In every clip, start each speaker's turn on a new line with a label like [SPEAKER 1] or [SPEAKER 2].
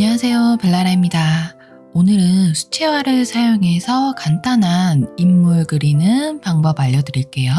[SPEAKER 1] 안녕하세요 벨라라입니다. 오늘은 수채화를 사용해서 간단한 인물 그리는 방법 알려드릴게요.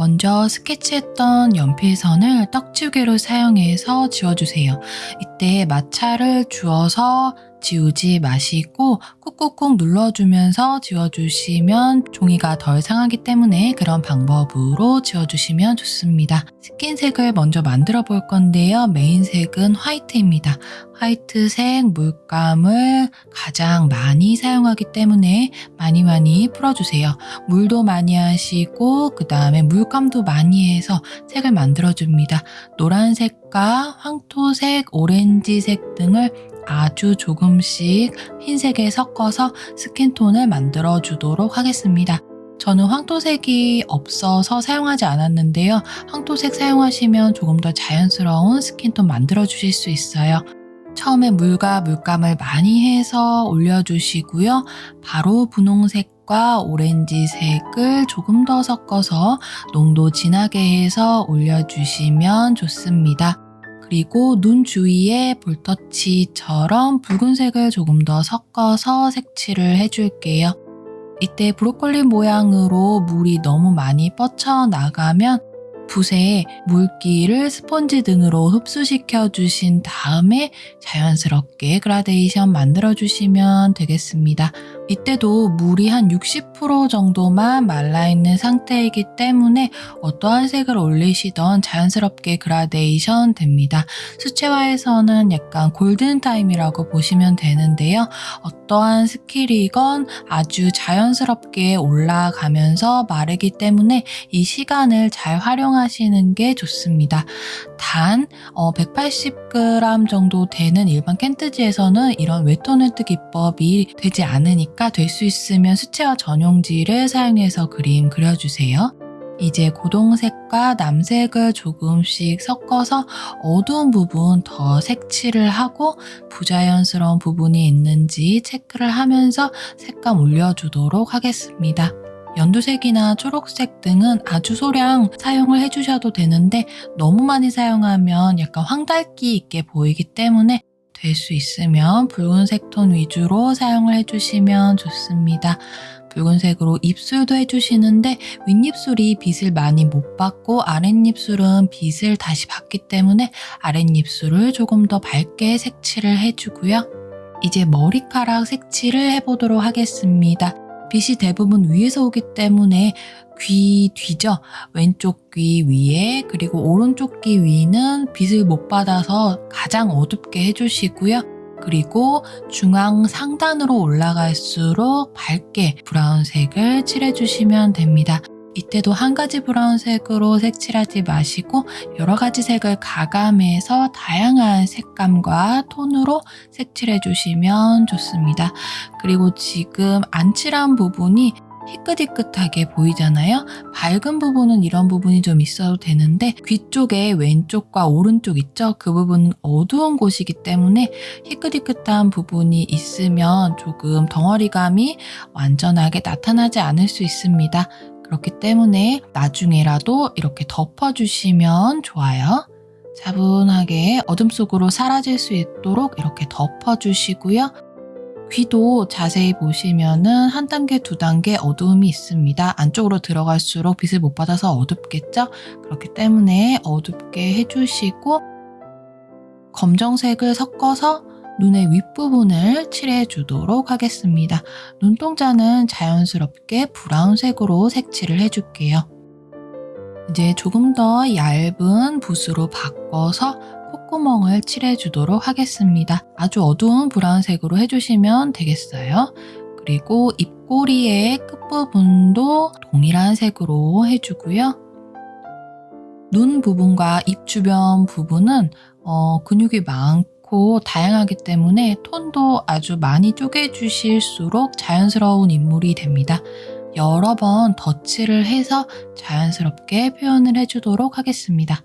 [SPEAKER 1] 먼저 스케치했던 연필선을 떡지우개로 사용해서 지워주세요. 이때 마찰을 주어서 지우지 마시고 꾹꾹꾹 눌러주면서 지워주시면 종이가 덜 상하기 때문에 그런 방법으로 지워주시면 좋습니다. 스킨색을 먼저 만들어 볼 건데요. 메인색은 화이트입니다. 화이트색 물감을 가장 많이 사용하기 때문에 많이 많이 풀어주세요. 물도 많이 하시고 그 다음에 물 감도 많이 해서 색을 만들어줍니다. 노란색과 황토색, 오렌지색 등을 아주 조금씩 흰색에 섞어서 스킨톤을 만들어 주도록 하겠습니다. 저는 황토색이 없어서 사용하지 않았는데요. 황토색 사용하시면 조금 더 자연스러운 스킨톤 만들어 주실 수 있어요. 처음에 물과 물감을 많이 해서 올려주시고요. 바로 분홍색 과 오렌지색을 조금 더 섞어서 농도 진하게 해서 올려주시면 좋습니다. 그리고 눈 주위에 볼터치처럼 붉은색을 조금 더 섞어서 색칠을 해줄게요. 이때 브로콜리 모양으로 물이 너무 많이 뻗쳐나가면 붓에 물기를 스펀지 등으로 흡수시켜 주신 다음에 자연스럽게 그라데이션 만들어 주시면 되겠습니다. 이때도 물이 한 60% 정도만 말라있는 상태이기 때문에 어떠한 색을 올리시던 자연스럽게 그라데이션 됩니다. 수채화에서는 약간 골든타임이라고 보시면 되는데요. 어떠한 스킬이건 아주 자연스럽게 올라가면서 마르기 때문에 이 시간을 잘 활용하시는 게 좋습니다. 단 180g 어, 정도 되는 일반 켄트지에서는 이런 wet on wet 기법이 되지 않으니까 될 수 있으면 수채화 전용지를 사용해서 그림 그려주세요. 이제 고동색과 남색을 조금씩 섞어서 어두운 부분 더 색칠을 하고 부자연스러운 부분이 있는지 체크를 하면서 색감 올려주도록 하겠습니다. 연두색이나 초록색 등은 아주 소량 사용을 해주셔도 되는데 너무 많이 사용하면 약간 황달기 있게 보이기 때문에 될 수 있으면 붉은색 톤 위주로 사용을 해주시면 좋습니다. 붉은색으로 입술도 해주시는데 윗입술이 빛을 많이 못 받고 아랫입술은 빛을 다시 받기 때문에 아랫입술을 조금 더 밝게 색칠을 해주고요. 이제 머리카락 색칠을 해보도록 하겠습니다. 빛이 대부분 위에서 오기 때문에 귀 뒤죠. 왼쪽 귀 위에 그리고 오른쪽 귀 위는 빛을 못 받아서 가장 어둡게 해주시고요. 그리고 중앙 상단으로 올라갈수록 밝게 브라운색을 칠해주시면 됩니다. 이때도 한 가지 브라운색으로 색칠하지 마시고 여러 가지 색을 가감해서 다양한 색감과 톤으로 색칠해 주시면 좋습니다. 그리고 지금 안 칠한 부분이 희끗희끗하게 보이잖아요. 밝은 부분은 이런 부분이 좀 있어도 되는데 귀 쪽에 왼쪽과 오른쪽 있죠? 그 부분은 어두운 곳이기 때문에 희끗희끗한 부분이 있으면 조금 덩어리감이 완전하게 나타나지 않을 수 있습니다. 그렇기 때문에 나중에라도 이렇게 덮어주시면 좋아요. 차분하게 어둠 속으로 사라질 수 있도록 이렇게 덮어주시고요. 귀도 자세히 보시면은 한 단계, 두 단계 어두움이 있습니다. 안쪽으로 들어갈수록 빛을 못 받아서 어둡겠죠? 그렇기 때문에 어둡게 해주시고 검정색을 섞어서 눈의 윗부분을 칠해 주도록 하겠습니다. 눈동자는 자연스럽게 브라운색으로 색칠을 해줄게요. 이제 조금 더 얇은 붓으로 바꿔서 콧구멍을 칠해 주도록 하겠습니다. 아주 어두운 브라운색으로 해주시면 되겠어요. 그리고 입꼬리의 끝부분도 동일한 색으로 해주고요. 눈 부분과 입 주변 부분은 어, 근육이 많고 많고 다양하기 때문에 톤도 아주 많이 쪼개주실수록 자연스러운 인물이 됩니다. 여러 번 덧칠을 해서 자연스럽게 표현을 해주도록 하겠습니다.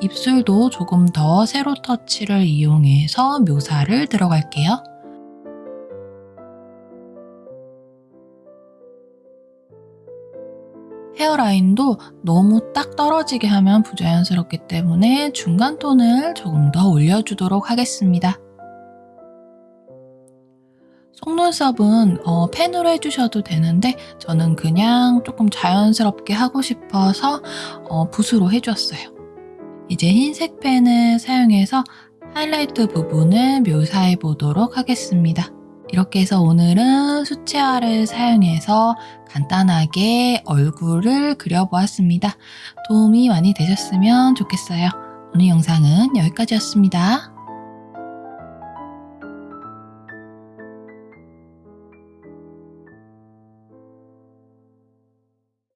[SPEAKER 1] 입술도 조금 더 세로 터치를 이용해서 묘사를 들어갈게요. 헤어라인도 너무 딱 떨어지게 하면 부자연스럽기 때문에 중간 톤을 조금 더 올려주도록 하겠습니다. 속눈썹은 어, 펜으로 해주셔도 되는데 저는 그냥 조금 자연스럽게 하고 싶어서 어, 붓으로 해주었어요. 이제 흰색 펜을 사용해서 하이라이트 부분을 묘사해 보도록 하겠습니다. 이렇게 해서 오늘은 수채화를 사용해서 간단하게 얼굴을 그려보았습니다. 도움이 많이 되셨으면 좋겠어요. 오늘 영상은 여기까지였습니다.